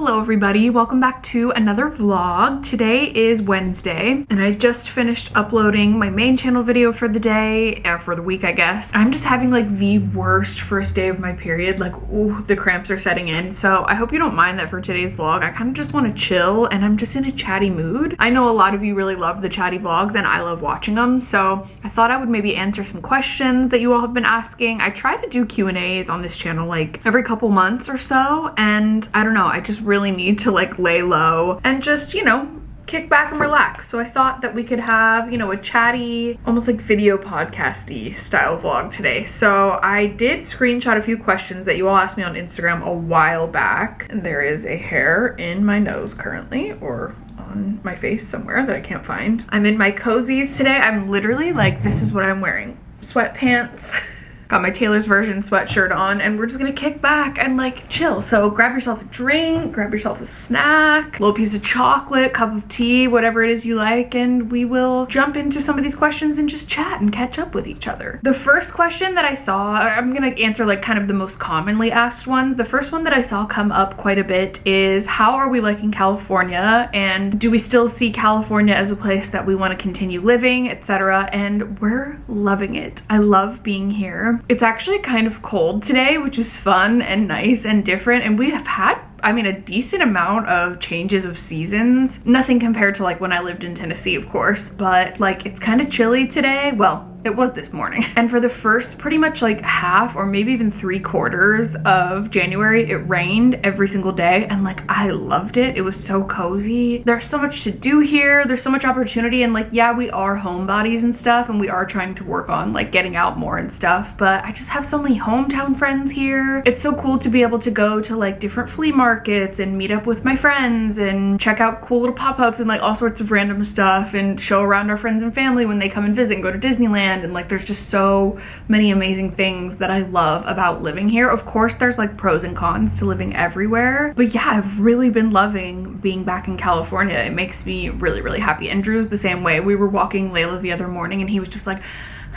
Hello everybody, welcome back to another vlog. Today is Wednesday and I just finished uploading my main channel video for the day, uh, for the week I guess. I'm just having like the worst first day of my period, like ooh, the cramps are setting in. So I hope you don't mind that for today's vlog. I kind of just want to chill and I'm just in a chatty mood. I know a lot of you really love the chatty vlogs and I love watching them. So I thought I would maybe answer some questions that you all have been asking. I try to do Q&As on this channel like every couple months or so and I don't know, I just really need to like lay low and just, you know, kick back and relax. So I thought that we could have, you know, a chatty, almost like video podcasty style vlog today. So I did screenshot a few questions that you all asked me on Instagram a while back. And there is a hair in my nose currently, or on my face somewhere that I can't find. I'm in my cozies today. I'm literally like, this is what I'm wearing. Sweatpants. got my Taylor's version sweatshirt on and we're just gonna kick back and like chill. So grab yourself a drink, grab yourself a snack, little piece of chocolate, cup of tea, whatever it is you like, and we will jump into some of these questions and just chat and catch up with each other. The first question that I saw, I'm gonna answer like kind of the most commonly asked ones. The first one that I saw come up quite a bit is how are we liking California and do we still see California as a place that we wanna continue living, etc. And we're loving it. I love being here. It's actually kind of cold today, which is fun and nice and different. And we have had I mean, a decent amount of changes of seasons. Nothing compared to like when I lived in Tennessee, of course, but like it's kind of chilly today. Well, it was this morning. And for the first pretty much like half or maybe even three quarters of January, it rained every single day. And like, I loved it. It was so cozy. There's so much to do here. There's so much opportunity. And like, yeah, we are homebodies and stuff. And we are trying to work on like getting out more and stuff. But I just have so many hometown friends here. It's so cool to be able to go to like different flea markets and meet up with my friends and check out cool little pop-ups and like all sorts of random stuff and show around our friends and family when they come and visit and go to Disneyland and like there's just so many amazing things that I love about living here. Of course there's like pros and cons to living everywhere, but yeah, I've really been loving being back in California. It makes me really, really happy. And Drew's the same way. We were walking Layla the other morning and he was just like,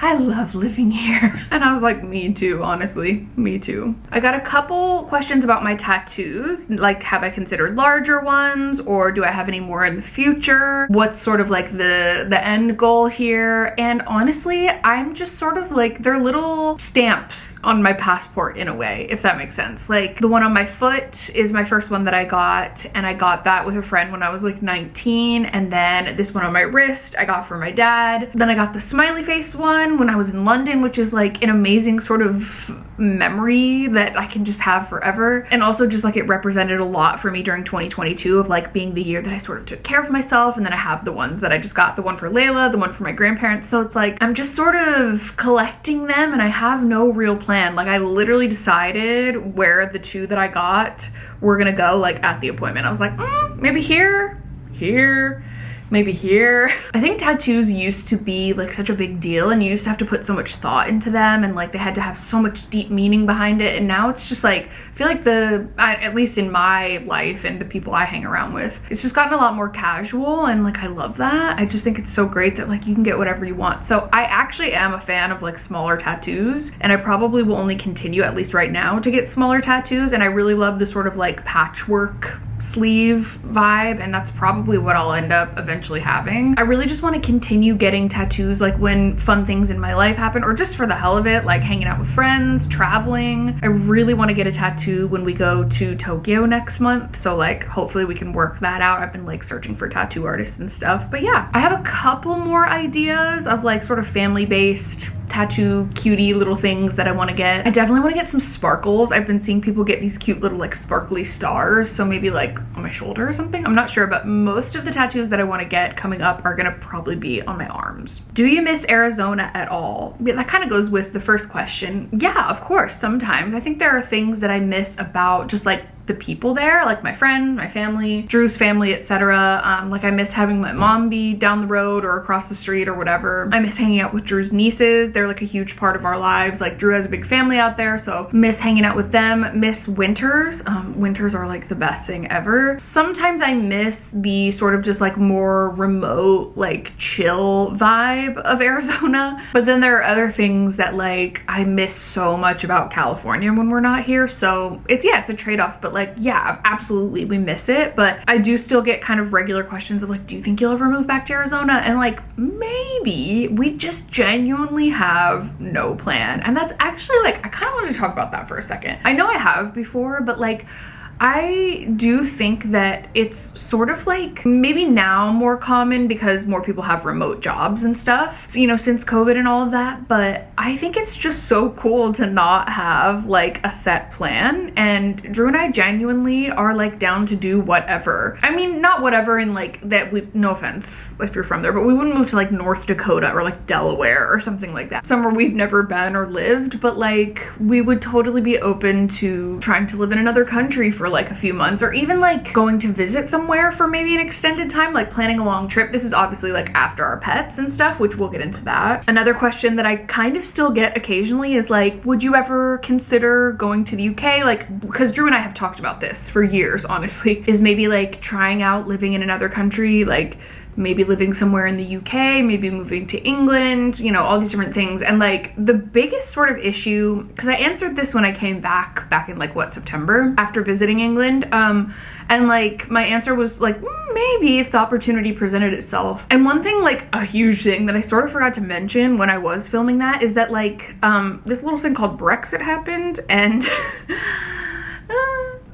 I love living here. And I was like, me too, honestly, me too. I got a couple questions about my tattoos. Like, have I considered larger ones or do I have any more in the future? What's sort of like the, the end goal here? And honestly, I'm just sort of like, they're little stamps on my passport in a way, if that makes sense. Like the one on my foot is my first one that I got and I got that with a friend when I was like 19. And then this one on my wrist, I got for my dad. Then I got the smiley face one when I was in London, which is like an amazing sort of memory that I can just have forever. And also just like it represented a lot for me during 2022 of like being the year that I sort of took care of myself. And then I have the ones that I just got, the one for Layla, the one for my grandparents. So it's like, I'm just sort of collecting them and I have no real plan. Like I literally decided where the two that I got were gonna go like at the appointment. I was like, mm, maybe here, here, maybe here. I think tattoos used to be like such a big deal and you used to have to put so much thought into them and like they had to have so much deep meaning behind it and now it's just like I feel like the at least in my life and the people I hang around with it's just gotten a lot more casual and like I love that. I just think it's so great that like you can get whatever you want. So I actually am a fan of like smaller tattoos and I probably will only continue at least right now to get smaller tattoos and I really love the sort of like patchwork sleeve vibe and that's probably what I'll end up eventually having. I really just want to continue getting tattoos like when fun things in my life happen or just for the hell of it like hanging out with friends, traveling. I really want to get a tattoo when we go to Tokyo next month so like hopefully we can work that out. I've been like searching for tattoo artists and stuff but yeah I have a couple more ideas of like sort of family based tattoo cutie little things that I want to get. I definitely want to get some sparkles. I've been seeing people get these cute little like sparkly stars. So maybe like on my shoulder or something. I'm not sure, but most of the tattoos that I want to get coming up are going to probably be on my arms. Do you miss Arizona at all? Yeah, that kind of goes with the first question. Yeah, of course, sometimes. I think there are things that I miss about just like the people there, like my friends, my family, Drew's family, etc. Um, like I miss having my mom be down the road or across the street or whatever. I miss hanging out with Drew's nieces. They're like a huge part of our lives. Like Drew has a big family out there, so miss hanging out with them. Miss winters. Um, winters are like the best thing ever. Sometimes I miss the sort of just like more remote, like chill vibe of Arizona. But then there are other things that like I miss so much about California when we're not here. So it's, yeah, it's a trade-off, but like, yeah, absolutely, we miss it. But I do still get kind of regular questions of like, do you think you'll ever move back to Arizona? And like, maybe. We just genuinely have no plan. And that's actually like, I kind of want to talk about that for a second. I know I have before, but like, I do think that it's sort of like maybe now more common because more people have remote jobs and stuff, you know, since COVID and all of that. But I think it's just so cool to not have like a set plan. And Drew and I genuinely are like down to do whatever. I mean, not whatever in like that we, no offense if you're from there, but we wouldn't move to like North Dakota or like Delaware or something like that. Somewhere we've never been or lived, but like we would totally be open to trying to live in another country for like a few months or even like going to visit somewhere for maybe an extended time, like planning a long trip. This is obviously like after our pets and stuff, which we'll get into that. Another question that I kind of still get occasionally is like, would you ever consider going to the UK? Like, because Drew and I have talked about this for years, honestly, is maybe like trying out living in another country, like maybe living somewhere in the UK, maybe moving to England, you know, all these different things. And like the biggest sort of issue, because I answered this when I came back, back in like what, September, after visiting England. Um, and like my answer was like, mm, maybe if the opportunity presented itself. And one thing, like a huge thing that I sort of forgot to mention when I was filming that is that like um, this little thing called Brexit happened and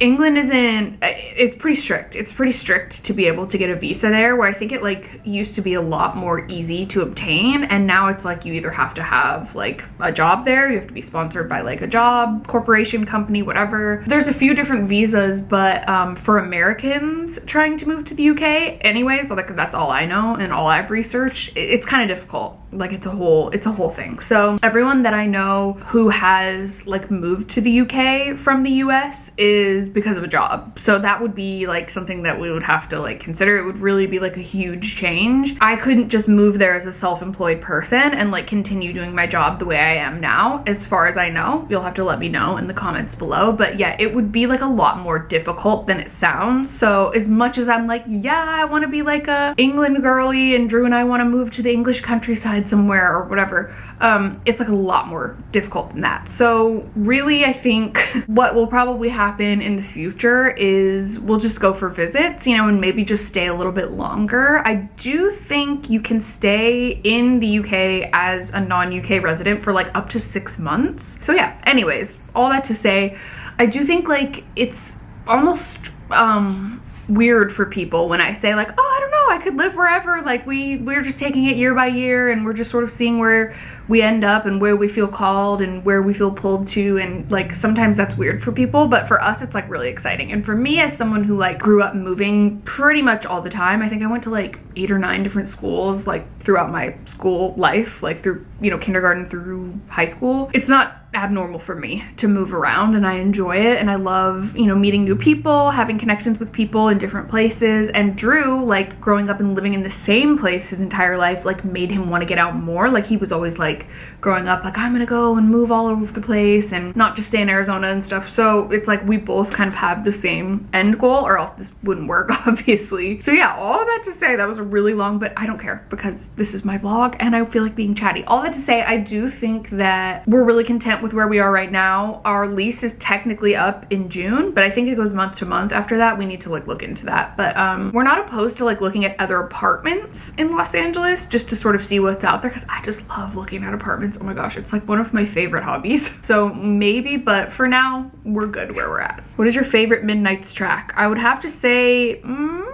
England isn't, it's pretty strict. It's pretty strict to be able to get a visa there where I think it like used to be a lot more easy to obtain and now it's like you either have to have like a job there, you have to be sponsored by like a job, corporation, company, whatever. There's a few different visas but um, for Americans trying to move to the UK anyways, like that's all I know and all I've researched, it's kind of difficult like it's a whole it's a whole thing so everyone that i know who has like moved to the uk from the us is because of a job. So that would be like something that we would have to like consider. It would really be like a huge change. I couldn't just move there as a self-employed person and like continue doing my job the way i am now. As far as i know you'll have to let me know in the comments below. But yeah it would be like a lot more difficult than it sounds. So as much as i'm like yeah i want to be like a england girly and drew and i want to move to the english countryside somewhere or whatever, um, it's like a lot more difficult than that. So really, I think what will probably happen in the future is we'll just go for visits, you know, and maybe just stay a little bit longer. I do think you can stay in the UK as a non-UK resident for like up to six months. So yeah, anyways, all that to say, I do think like it's almost um weird for people when I say like, oh, I don't know, I could live wherever. Like we, we're just taking it year by year and we're just sort of seeing where we end up and where we feel called and where we feel pulled to. And like sometimes that's weird for people, but for us, it's like really exciting. And for me as someone who like grew up moving pretty much all the time, I think I went to like eight or nine different schools like throughout my school life, like through, you know, kindergarten through high school. It's not abnormal for me to move around and I enjoy it and I love, you know, meeting new people, having connections with people in different places. And Drew, like growing up and living in the same place his entire life, like made him want to get out more. Like he was always like growing up, like I'm gonna go and move all over the place and not just stay in Arizona and stuff. So it's like we both kind of have the same end goal or else this wouldn't work, obviously. So yeah, all that to say, that was a really long, but I don't care because this is my vlog and I feel like being chatty. All that to say, I do think that we're really content with where we are right now. Our lease is technically up in June, but I think it goes month to month after that. We need to like look into that. But um, we're not opposed to like looking at other apartments in Los Angeles just to sort of see what's out there because I just love looking at apartments. Oh my gosh, it's like one of my favorite hobbies. So maybe, but for now, we're good where we're at. What is your favorite Midnights track? I would have to say, mm,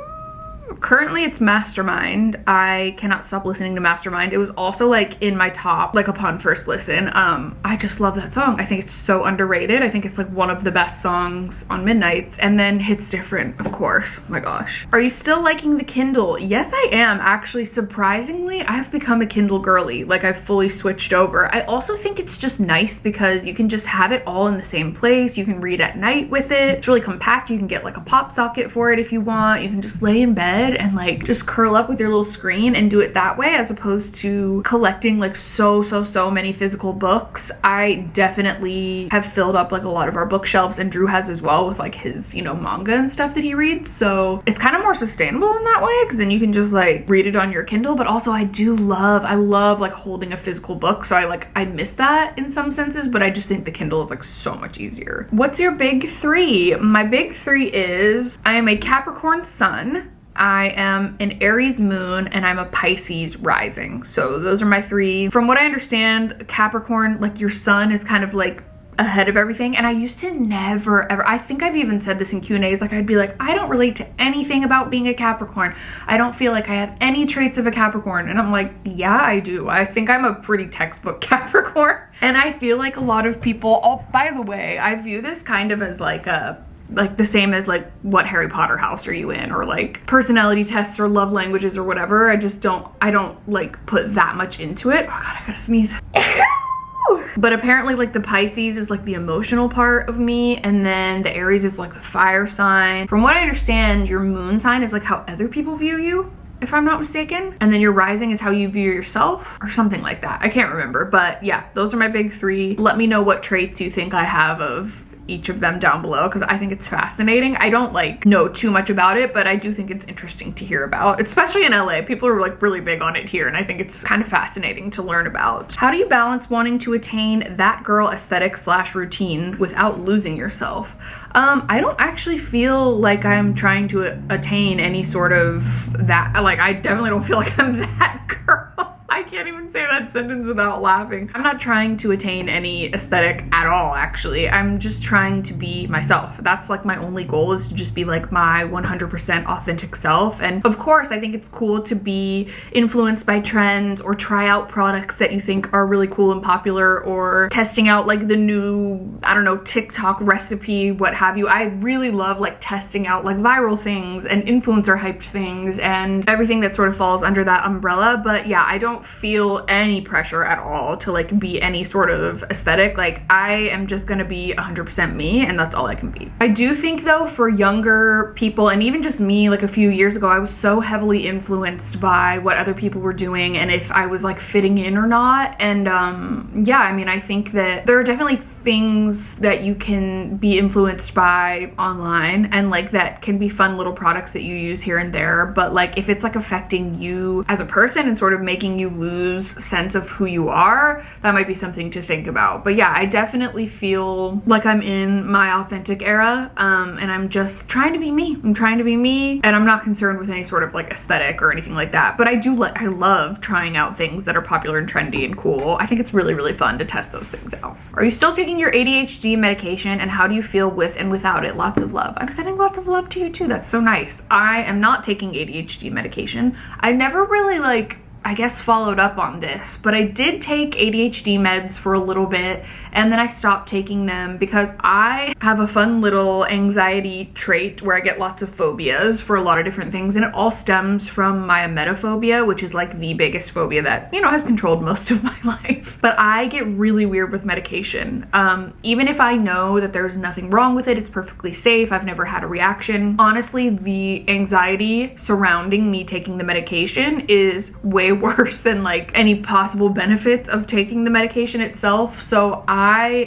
currently it's Mastermind. I cannot stop listening to Mastermind. It was also like in my top, like upon first listen. Um, I just love that song. I think it's so underrated. I think it's like one of the best songs on Midnights. And then Hits Different, of course. Oh my gosh. Are you still liking the Kindle? Yes, I am. Actually, surprisingly, I have become a Kindle girly. Like I've fully switched over. I also think it's just nice because you can just have it all in the same place. You can read at night with it. It's really compact. You can get like a pop socket for it if you want. You can just lay in bed bed and like just curl up with your little screen and do it that way as opposed to collecting like so, so, so many physical books. I definitely have filled up like a lot of our bookshelves and Drew has as well with like his, you know, manga and stuff that he reads. So it's kind of more sustainable in that way because then you can just like read it on your Kindle. But also I do love, I love like holding a physical book. So I like, I miss that in some senses, but I just think the Kindle is like so much easier. What's your big three? My big three is I am a Capricorn sun. I am an Aries moon and I'm a Pisces rising. So those are my three. From what I understand, Capricorn, like your sun is kind of like ahead of everything. And I used to never ever I think I've even said this in Q&A's like I'd be like I don't relate to anything about being a Capricorn. I don't feel like I have any traits of a Capricorn. And I'm like yeah I do. I think I'm a pretty textbook Capricorn. And I feel like a lot of people oh by the way I view this kind of as like a like the same as like what Harry Potter house are you in or like personality tests or love languages or whatever. I just don't, I don't like put that much into it. Oh God, I gotta sneeze. but apparently like the Pisces is like the emotional part of me and then the Aries is like the fire sign. From what I understand, your moon sign is like how other people view you if I'm not mistaken. And then your rising is how you view yourself or something like that. I can't remember, but yeah, those are my big three. Let me know what traits you think I have of each of them down below because I think it's fascinating. I don't like know too much about it, but I do think it's interesting to hear about, especially in LA. People are like really big on it here and I think it's kind of fascinating to learn about. How do you balance wanting to attain that girl aesthetic slash routine without losing yourself? Um, I don't actually feel like I'm trying to attain any sort of that, like I definitely don't feel like I'm that girl. I can't even say that sentence without laughing. I'm not trying to attain any aesthetic at all, actually. I'm just trying to be myself. That's like my only goal is to just be like my 100% authentic self. And of course, I think it's cool to be influenced by trends or try out products that you think are really cool and popular or testing out like the new, I don't know, TikTok recipe, what have you. I really love like testing out like viral things and influencer hyped things and everything that sort of falls under that umbrella. But yeah, I don't feel any pressure at all to like be any sort of aesthetic. Like I am just gonna be 100% me and that's all I can be. I do think though for younger people and even just me like a few years ago, I was so heavily influenced by what other people were doing and if I was like fitting in or not. And um, yeah, I mean, I think that there are definitely things that you can be influenced by online and like that can be fun little products that you use here and there but like if it's like affecting you as a person and sort of making you lose sense of who you are that might be something to think about. But yeah I definitely feel like I'm in my authentic era um, and I'm just trying to be me. I'm trying to be me and I'm not concerned with any sort of like aesthetic or anything like that. But I do like I love trying out things that are popular and trendy and cool. I think it's really really fun to test those things out. Are you still taking taking your ADHD medication and how do you feel with and without it? Lots of love. I'm sending lots of love to you too. That's so nice. I am not taking ADHD medication. I never really like I guess followed up on this, but I did take ADHD meds for a little bit and then I stopped taking them because I have a fun little anxiety trait where I get lots of phobias for a lot of different things and it all stems from my emetophobia, which is like the biggest phobia that, you know, has controlled most of my life. But I get really weird with medication. Um, even if I know that there's nothing wrong with it, it's perfectly safe, I've never had a reaction. Honestly, the anxiety surrounding me taking the medication is way worse than like any possible benefits of taking the medication itself. So I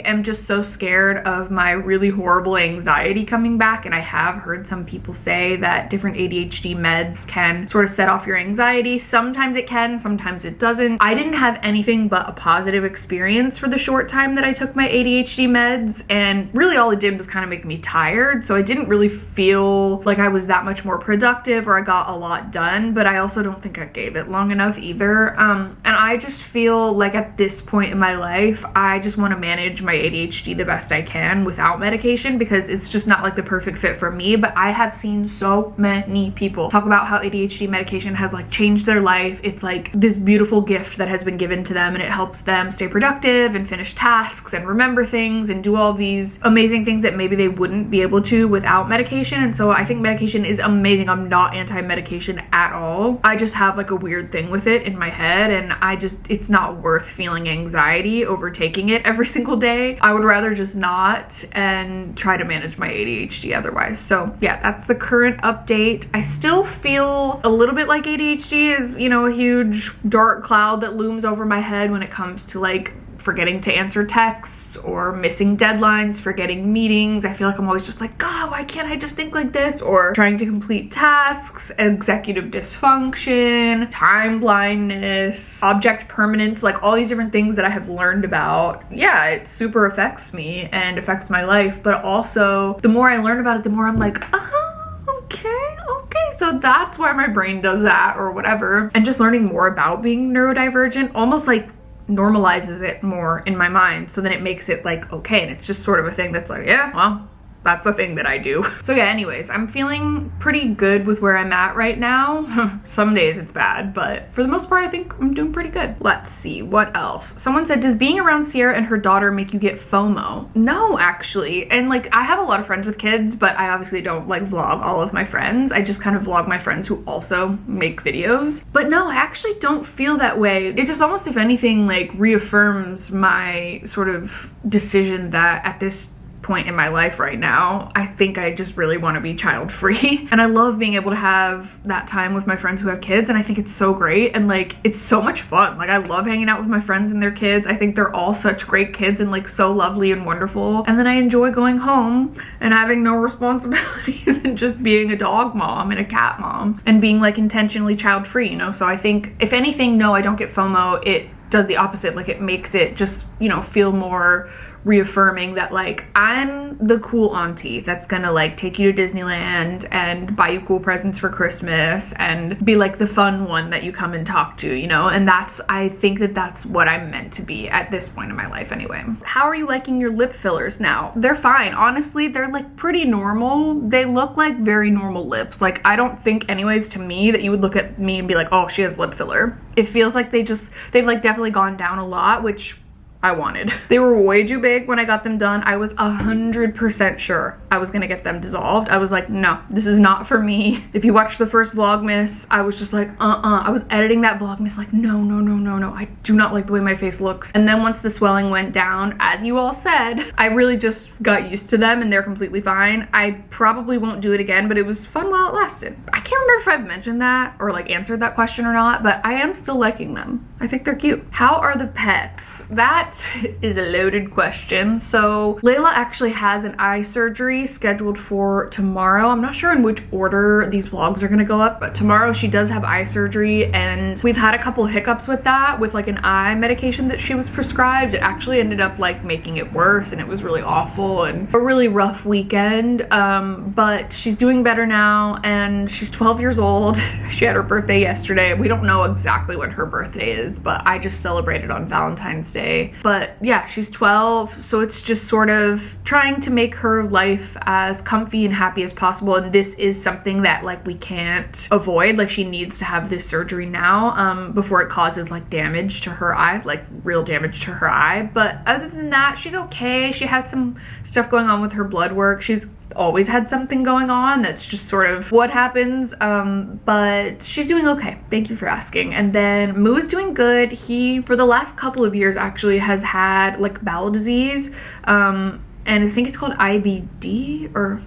am just so scared of my really horrible anxiety coming back. And I have heard some people say that different ADHD meds can sort of set off your anxiety. Sometimes it can, sometimes it doesn't. I didn't have anything but a positive experience for the short time that I took my ADHD meds. And really all it did was kind of make me tired. So I didn't really feel like I was that much more productive or I got a lot done. But I also don't think I gave it long enough either. Um, and I just feel like at this point in my life, I just want to manage my ADHD the best I can without medication because it's just not like the perfect fit for me. But I have seen so many people talk about how ADHD medication has like changed their life. It's like this beautiful gift that has been given to them and it helps them stay productive and finish tasks and remember things and do all these amazing things that maybe they wouldn't be able to without medication. And so I think medication is amazing. I'm not anti-medication at all. I just have like a weird thing with it in my head and I just, it's not worth feeling anxiety overtaking it every single day. I would rather just not and try to manage my ADHD otherwise. So yeah, that's the current update. I still feel a little bit like ADHD is, you know, a huge dark cloud that looms over my head when it comes to like forgetting to answer texts or missing deadlines, forgetting meetings. I feel like I'm always just like, God, why can't I just think like this? Or trying to complete tasks, executive dysfunction, time blindness, object permanence, like all these different things that I have learned about. Yeah, it super affects me and affects my life, but also the more I learn about it, the more I'm like, uh-huh, okay, okay. So that's why my brain does that or whatever. And just learning more about being neurodivergent, almost like normalizes it more in my mind so then it makes it like okay and it's just sort of a thing that's like yeah well that's a thing that I do. So yeah, anyways, I'm feeling pretty good with where I'm at right now. Some days it's bad, but for the most part, I think I'm doing pretty good. Let's see, what else? Someone said, does being around Sierra and her daughter make you get FOMO? No, actually. And like, I have a lot of friends with kids, but I obviously don't like vlog all of my friends. I just kind of vlog my friends who also make videos. But no, I actually don't feel that way. It just almost, if anything, like reaffirms my sort of decision that at this point in my life right now. I think I just really want to be child free. and I love being able to have that time with my friends who have kids and I think it's so great and like it's so much fun. Like I love hanging out with my friends and their kids. I think they're all such great kids and like so lovely and wonderful. And then I enjoy going home and having no responsibilities and just being a dog mom and a cat mom and being like intentionally child free, you know? So I think if anything, no, I don't get FOMO. It does the opposite. Like it makes it just, you know, feel more reaffirming that like I'm the cool auntie that's gonna like take you to Disneyland and buy you cool presents for Christmas and be like the fun one that you come and talk to, you know? And that's, I think that that's what I'm meant to be at this point in my life anyway. How are you liking your lip fillers now? They're fine. Honestly, they're like pretty normal. They look like very normal lips. Like I don't think anyways to me that you would look at me and be like, oh, she has lip filler. It feels like they just, they've like definitely gone down a lot, which I wanted. They were way too big when I got them done. I was a hundred percent sure I was gonna get them dissolved. I was like, no, this is not for me. If you watch the first Vlogmas, I was just like, uh-uh. I was editing that Vlogmas like, no, no, no, no, no. I do not like the way my face looks. And then once the swelling went down, as you all said, I really just got used to them and they're completely fine. I probably won't do it again, but it was fun while it lasted. I can't remember if I've mentioned that or like answered that question or not, but I am still liking them. I think they're cute. How are the pets? That is a loaded question. So Layla actually has an eye surgery scheduled for tomorrow. I'm not sure in which order these vlogs are gonna go up, but tomorrow she does have eye surgery and we've had a couple hiccups with that with like an eye medication that she was prescribed. It actually ended up like making it worse and it was really awful and a really rough weekend. Um, but she's doing better now and she's 12 years old. she had her birthday yesterday. We don't know exactly when her birthday is, but I just celebrated on Valentine's Day. But yeah, she's 12, so it's just sort of trying to make her life as comfy and happy as possible. And this is something that like we can't avoid. Like she needs to have this surgery now um, before it causes like damage to her eye, like real damage to her eye. But other than that, she's okay. She has some stuff going on with her blood work. She's always had something going on. That's just sort of what happens. Um, but she's doing okay. Thank you for asking. And then Moo is doing good. He, for the last couple of years, actually has had like bowel disease. Um, and I think it's called IBD or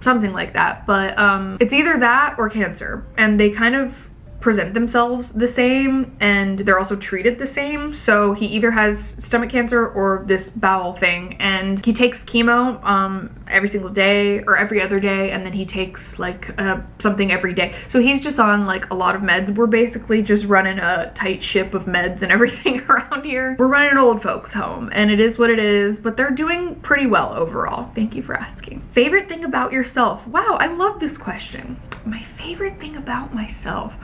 something like that. But um, it's either that or cancer. And they kind of present themselves the same and they're also treated the same. So he either has stomach cancer or this bowel thing and he takes chemo um, every single day or every other day and then he takes like uh, something every day. So he's just on like a lot of meds. We're basically just running a tight ship of meds and everything around here. We're running an old folks home and it is what it is, but they're doing pretty well overall. Thank you for asking. Favorite thing about yourself? Wow, I love this question. My favorite thing about myself.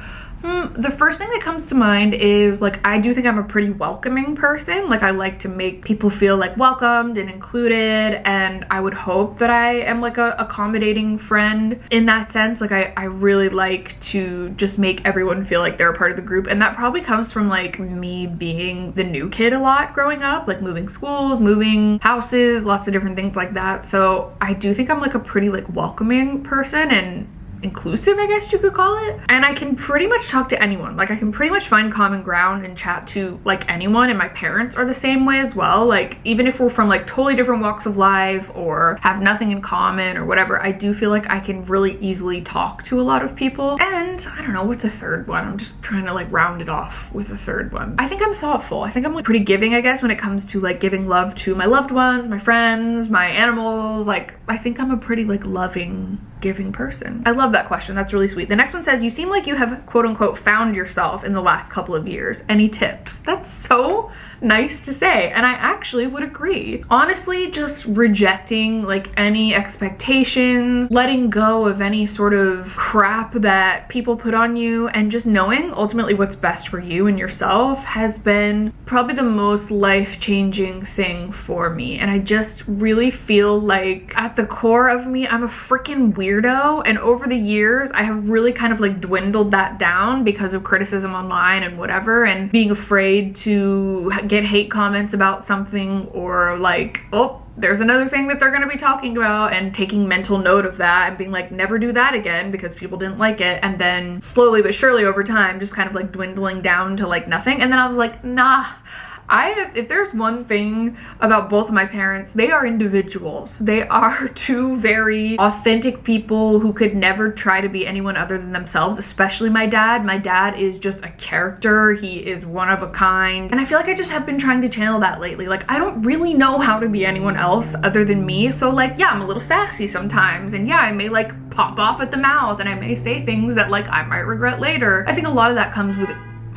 Hmm, the first thing that comes to mind is like I do think I'm a pretty welcoming person. Like I like to make people feel like welcomed and included and I would hope that I am like a accommodating friend in that sense. Like I, I really like to just make everyone feel like they're a part of the group and that probably comes from like me being the new kid a lot growing up, like moving schools, moving houses, lots of different things like that. So I do think I'm like a pretty like welcoming person and inclusive, I guess you could call it. And I can pretty much talk to anyone. Like I can pretty much find common ground and chat to like anyone and my parents are the same way as well. Like even if we're from like totally different walks of life or have nothing in common or whatever, I do feel like I can really easily talk to a lot of people. And I don't know, what's a third one? I'm just trying to like round it off with a third one. I think I'm thoughtful. I think I'm like pretty giving, I guess, when it comes to like giving love to my loved ones, my friends, my animals. Like I think I'm a pretty like loving giving person? I love that question. That's really sweet. The next one says, you seem like you have quote unquote found yourself in the last couple of years. Any tips? That's so nice to say. And I actually would agree. Honestly, just rejecting like any expectations, letting go of any sort of crap that people put on you and just knowing ultimately what's best for you and yourself has been probably the most life-changing thing for me. And I just really feel like at the core of me I'm a freaking weirdo. And over the years I have really kind of like dwindled that down because of criticism online and whatever and being afraid to get hate comments about something or like, oh, there's another thing that they're going to be talking about and taking mental note of that and being like never do that again because people didn't like it and then slowly but surely over time just kind of like dwindling down to like nothing. And then I was like nah I if there's one thing about both of my parents, they are individuals. They are two very authentic people who could never try to be anyone other than themselves, especially my dad. My dad is just a character. He is one of a kind. And I feel like I just have been trying to channel that lately. Like, I don't really know how to be anyone else other than me. So like, yeah, I'm a little sassy sometimes. And yeah, I may like pop off at the mouth and I may say things that like I might regret later. I think a lot of that comes with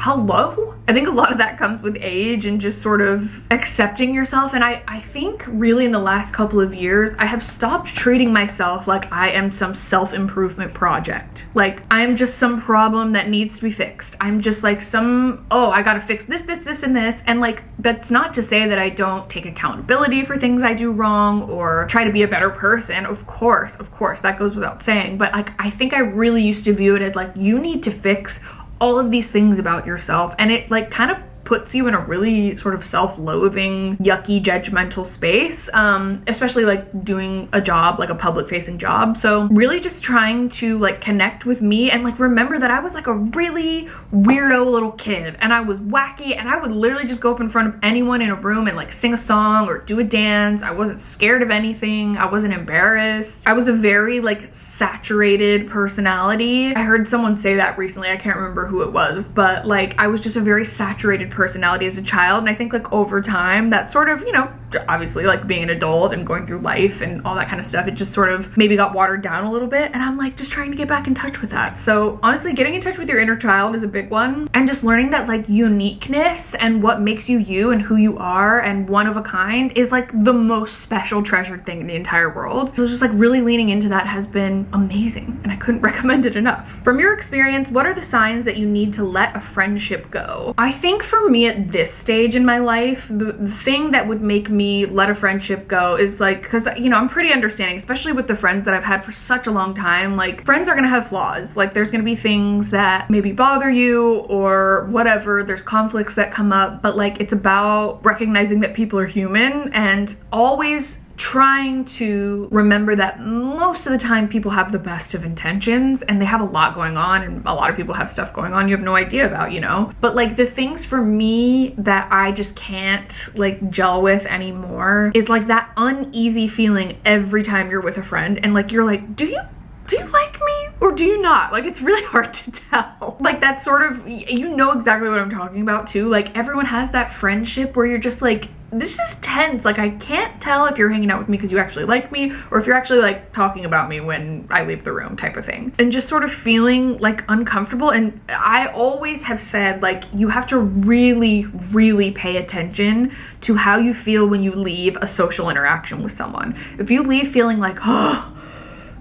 hello? I think a lot of that comes with age and just sort of accepting yourself. And I, I think really in the last couple of years, I have stopped treating myself like I am some self-improvement project. Like I am just some problem that needs to be fixed. I'm just like some, oh, I gotta fix this, this, this, and this. And like, that's not to say that I don't take accountability for things I do wrong or try to be a better person. Of course, of course, that goes without saying. But like, I think I really used to view it as like, you need to fix all of these things about yourself and it like kind of puts you in a really sort of self-loathing, yucky, judgmental space, um, especially like doing a job, like a public facing job. So really just trying to like connect with me and like remember that I was like a really weirdo little kid and I was wacky and I would literally just go up in front of anyone in a room and like sing a song or do a dance. I wasn't scared of anything. I wasn't embarrassed. I was a very like saturated personality. I heard someone say that recently. I can't remember who it was, but like I was just a very saturated person personality as a child. And I think like over time that sort of you know obviously like being an adult and going through life and all that kind of stuff it just sort of maybe got watered down a little bit and I'm like just trying to get back in touch with that. So honestly getting in touch with your inner child is a big one and just learning that like uniqueness and what makes you you and who you are and one of a kind is like the most special treasured thing in the entire world. So just like really leaning into that has been amazing and I couldn't recommend it enough. From your experience what are the signs that you need to let a friendship go? I think for me at this stage in my life the, the thing that would make me me let a friendship go is like because you know i'm pretty understanding especially with the friends that i've had for such a long time like friends are gonna have flaws. Like there's gonna be things that maybe bother you or whatever. There's conflicts that come up but like it's about recognizing that people are human and always trying to remember that most of the time people have the best of intentions and they have a lot going on and a lot of people have stuff going on you have no idea about, you know? But like the things for me that I just can't like gel with anymore is like that uneasy feeling every time you're with a friend and like you're like, do you do you like me or do you not? Like, it's really hard to tell. Like, that sort of, you know exactly what I'm talking about too. Like, everyone has that friendship where you're just like, this is tense. Like, I can't tell if you're hanging out with me because you actually like me or if you're actually like talking about me when I leave the room type of thing. And just sort of feeling like uncomfortable. And I always have said like, you have to really, really pay attention to how you feel when you leave a social interaction with someone. If you leave feeling like, oh,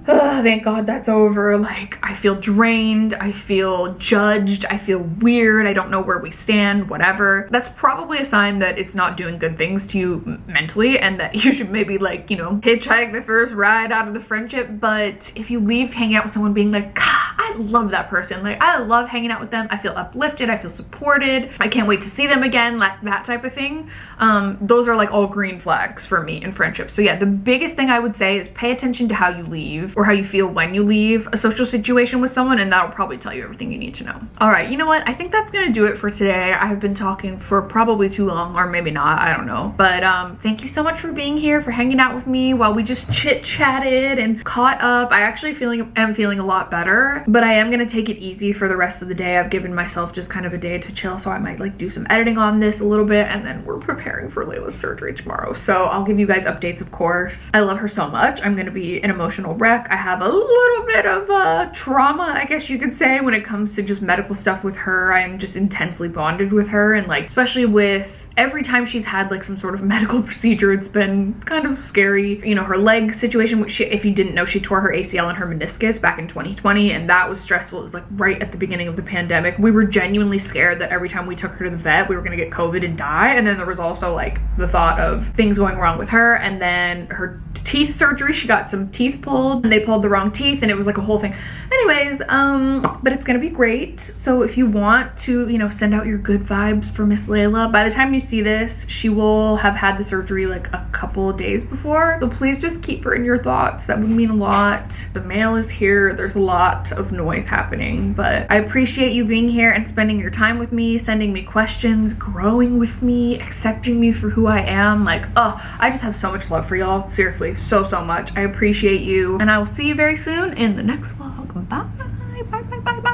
oh, thank God that's over. Like, I feel drained, I feel judged, I feel weird, I don't know where we stand, whatever. That's probably a sign that it's not doing good things to you mentally and that you should maybe like, you know, hitchhike the first ride out of the friendship. But if you leave hanging out with someone being like, I love that person. Like I love hanging out with them. I feel uplifted. I feel supported. I can't wait to see them again. Like that type of thing. Um, those are like all green flags for me in friendships. So yeah, the biggest thing I would say is pay attention to how you leave or how you feel when you leave a social situation with someone and that'll probably tell you everything you need to know. All right, you know what? I think that's gonna do it for today. I have been talking for probably too long or maybe not, I don't know. But um, thank you so much for being here, for hanging out with me while we just chit chatted and caught up. I actually feeling am feeling a lot better, but I am gonna take it easy for the rest of the day. I've given myself just kind of a day to chill, so I might like do some editing on this a little bit and then we're preparing for Layla's surgery tomorrow. So I'll give you guys updates, of course. I love her so much. I'm gonna be an emotional wreck. I have a little bit of uh, trauma, I guess you could say, when it comes to just medical stuff with her. I'm just intensely bonded with her and like, especially with every time she's had like some sort of medical procedure, it's been kind of scary. You know, her leg situation, which she, if you didn't know, she tore her ACL and her meniscus back in 2020, and that was stressful. It was like right at the beginning of the pandemic. We were genuinely scared that every time we took her to the vet, we were gonna get COVID and die. And then there was also like the thought of things going wrong with her, and then her teeth surgery, she got some teeth pulled, and they pulled the wrong teeth, and it was like a whole thing. Anyways, um, but it's gonna be great. So if you want to, you know, send out your good vibes for Miss Layla, by the time you see this, she will have had the surgery like a couple days before. So please just keep her in your thoughts. That would mean a lot. The mail is here. There's a lot of noise happening, but I appreciate you being here and spending your time with me, sending me questions, growing with me, accepting me for who I am. Like, oh, I just have so much love for y'all. Seriously, so, so much. I appreciate you. And I will see you very soon in the next vlog. Bye, bye, bye, bye, bye.